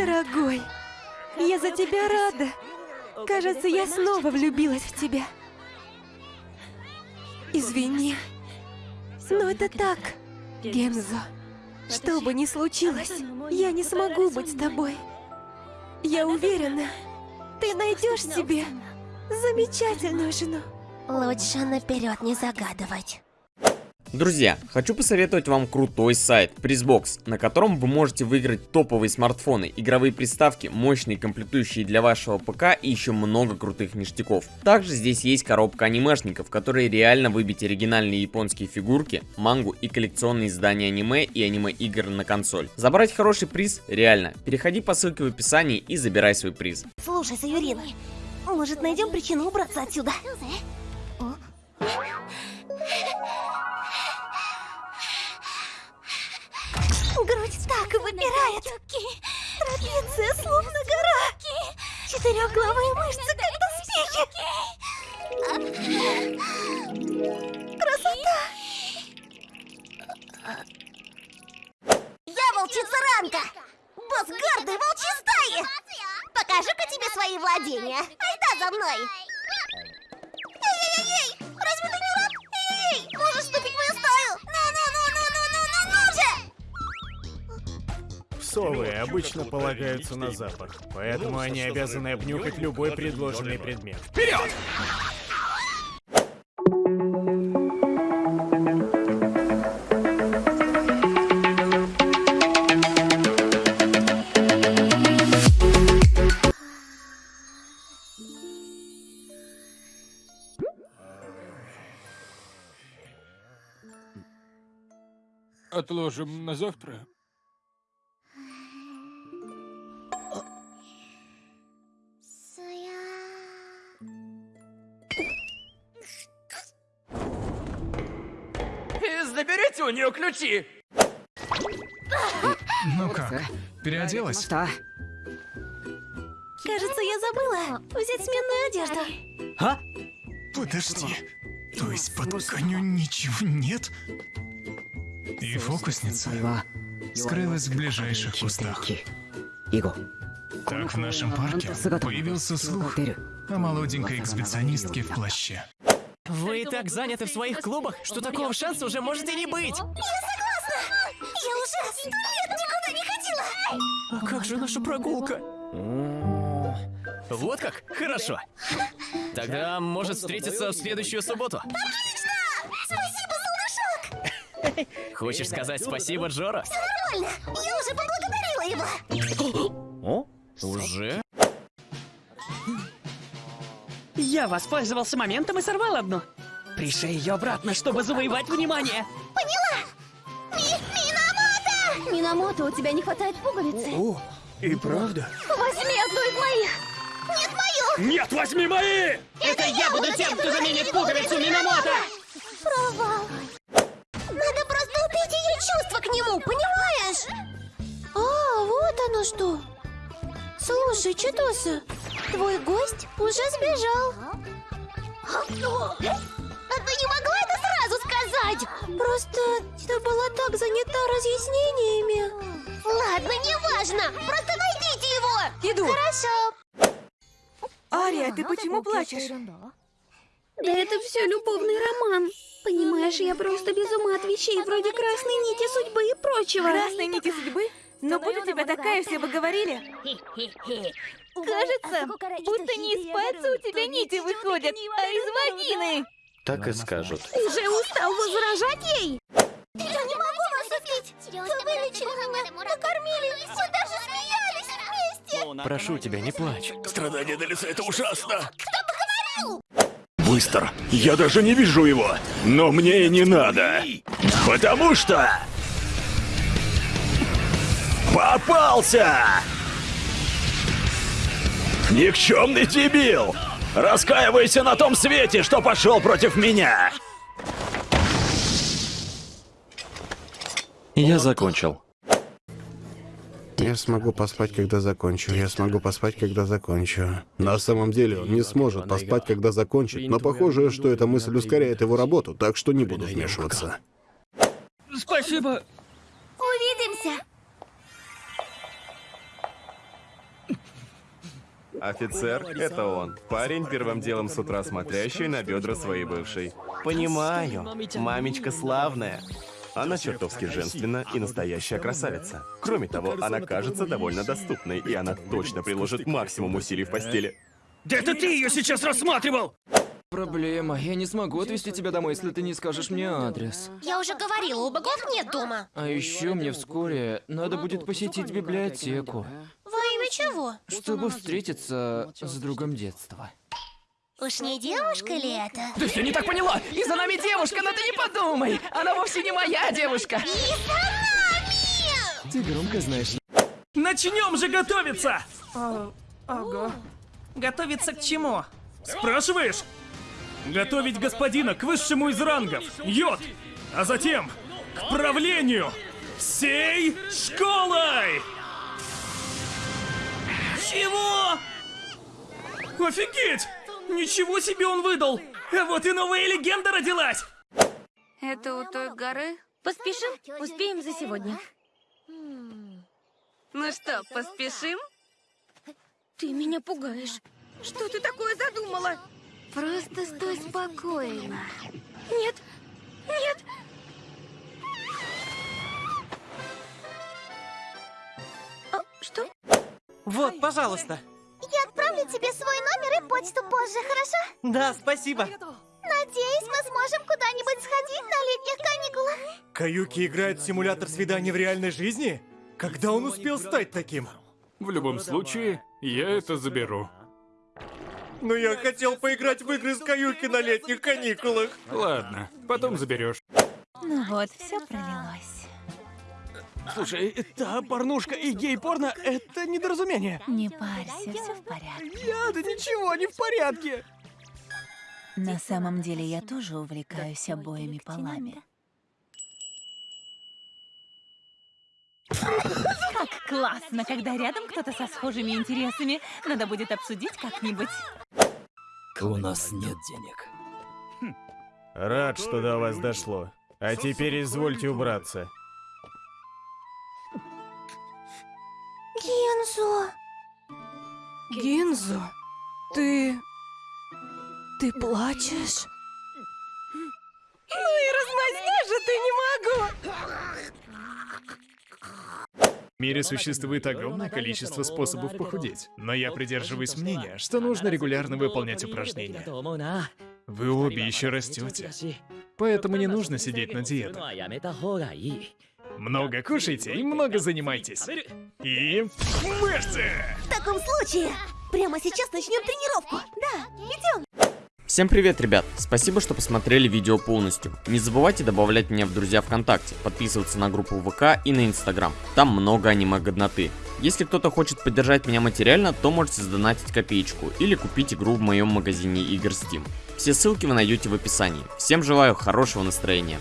Дорогой, я за тебя рада. Кажется, я снова влюбилась в тебя. Извини, но это так, Гемзо. Что бы ни случилось, я не смогу быть с тобой. Я уверена, ты найдешь себе замечательную жену. Лучше наперед не загадывать. Друзья, хочу посоветовать вам крутой сайт Призбокс, на котором вы можете выиграть топовые смартфоны, игровые приставки, мощные комплектующие для вашего ПК и еще много крутых ништяков. Также здесь есть коробка анимешников, в которой реально выбить оригинальные японские фигурки, мангу и коллекционные издания аниме и аниме-игр на консоль. Забрать хороший приз реально. Переходи по ссылке в описании и забирай свой приз. Слушай, Саюрина, может найдем причину убраться отсюда? Так выпирает. Трапеция словно гора. Четырехглавые мышцы, как доспехи. Красота! Я волчица Ранка! Босс гордой волчьей стаи! Покажу-ка тебе свои владения. Айда за мной! Совы обычно полагаются на запах, поэтому они обязаны обнюхать любой предложенный предмет. Вперед! Отложим на завтра. У нее ключи! Ну как, переоделась? Кажется, я забыла взять сменную одежду. Подожди, то есть под тканью ничего нет? И фокусница скрылась в ближайших кустах. Так в нашем парке появился слух о молоденькой эксбиционистке в плаще. Вы так заняты в своих клубах, что такого шанса уже может и не быть. Я уже сто лет никуда не ходила. А как же наша прогулка? Вот как? Хорошо. Тогда может встретиться в следующую субботу. Спасибо, солнышок. Хочешь сказать спасибо, Джора? Нормально. Я уже поблагодарила его. О? Уже? Я воспользовался моментом и сорвал одну. Пришей ее обратно, чтобы завоевать внимание. Поняла. Ми Минамото! Минамото, у тебя не хватает пуговицы. О, и правда? Возьми одну из моих. Нет, мою. Нет, возьми мои! Это я буду тем, кто заменит пуговицу Минамото! Провал. Надо просто убить ее чувства к нему, понимаешь? А, вот оно что. Слушай, Читоса, твой гость уже сбежал. А ты не могла это сразу сказать? Просто ты была так занята разъяснениями. Ладно, неважно. Просто найдите его. Иду. Хорошо. Ария, ты почему плачешь? Да это все любовный роман. Понимаешь, я просто без ума от вещей вроде красной нити судьбы и прочего. Красной нити судьбы? Но будь у тебя такая, все бы говорили. Кажется, будто не из пальца у тебя нити выходят, а из вагины. Так и скажут. Уже устал возражать ей? Я не могу вас убить. Вы вылечили меня, накормили, мы даже смеялись вместе. Прошу тебя, не плачь. Страдания на лице это ужасно! Быстро! Я даже не вижу его! Но мне и не надо! Потому что... Попался! Никчемный дебил! Раскаивайся на том свете, что пошел против меня! Я закончил. Я смогу поспать, когда закончу. Я смогу поспать, когда закончу. На самом деле он не сможет поспать, когда закончит, но похоже, что эта мысль ускоряет его работу, так что не буду вмешиваться. Спасибо. Увидимся. Офицер — это он. Парень, первым делом с утра смотрящий на бедра своей бывшей. Понимаю. Мамечка славная. Она чертовски женственна и настоящая красавица. Кроме того, она кажется довольно доступной, и она точно приложит максимум усилий в постели. Да это ты ее сейчас рассматривал! Проблема. Я не смогу отвезти тебя домой, если ты не скажешь мне адрес. Я уже говорила, у богов нет дома. А еще мне вскоре надо будет посетить библиотеку, чего? чтобы встретиться с другом детства. Уж не девушка ли это? Ты все не так поняла! И за нами девушка, но ты не подумай! Она вовсе не моя девушка! И за нами! Ты громко знаешь. Начнем же готовиться! ого. Готовиться к чему? Спрашиваешь? Готовить господина к высшему из рангов, йод, а затем к правлению всей школой! Офигеть! Ничего себе он выдал! А вот и новая легенда родилась! Это у той горы? Поспешим? Успеем за сегодня. Ну что, поспешим? Ты меня пугаешь. Что ты такое задумала? Просто стой спокойно. Нет, нет. А, что? Вот, пожалуйста. Тебе свой номер и почту позже, хорошо? Да, спасибо. Надеюсь, мы сможем куда-нибудь сходить на летних каникулах. Каюки играет в симулятор свидания в реальной жизни? Когда он успел стать таким? В любом случае, я это заберу. Но я хотел поиграть в игры с Каюки на летних каникулах. Ладно, потом заберешь. Ну вот, все пролилось. Слушай, та порнушка и гей-порно — это недоразумение. Не парься, все в порядке. Я, да ничего, не в порядке. На самом деле я тоже увлекаюсь обоими полами. Как классно, когда рядом кто-то со схожими интересами. Надо будет обсудить как-нибудь. У нас нет денег. Рад, что до вас дошло. А теперь извольте убраться. Гинзо. Гинзо, ты... Ты плачешь? Ну и размазня же ты не могу! В мире существует огромное количество способов похудеть, но я придерживаюсь мнения, что нужно регулярно выполнять упражнения. Вы обе еще растете, поэтому не нужно сидеть на диетах. Много кушайте и много занимайтесь. И мышцы! В таком случае, прямо сейчас начнем тренировку. Да, идем. Всем привет, ребят! Спасибо, что посмотрели видео полностью. Не забывайте добавлять меня в друзья ВКонтакте, подписываться на группу ВК и на Инстаграм. Там много аниме-годноты. Если кто-то хочет поддержать меня материально, то можете сдонатить копеечку или купить игру в моем магазине игр Steam. Все ссылки вы найдете в описании. Всем желаю хорошего настроения.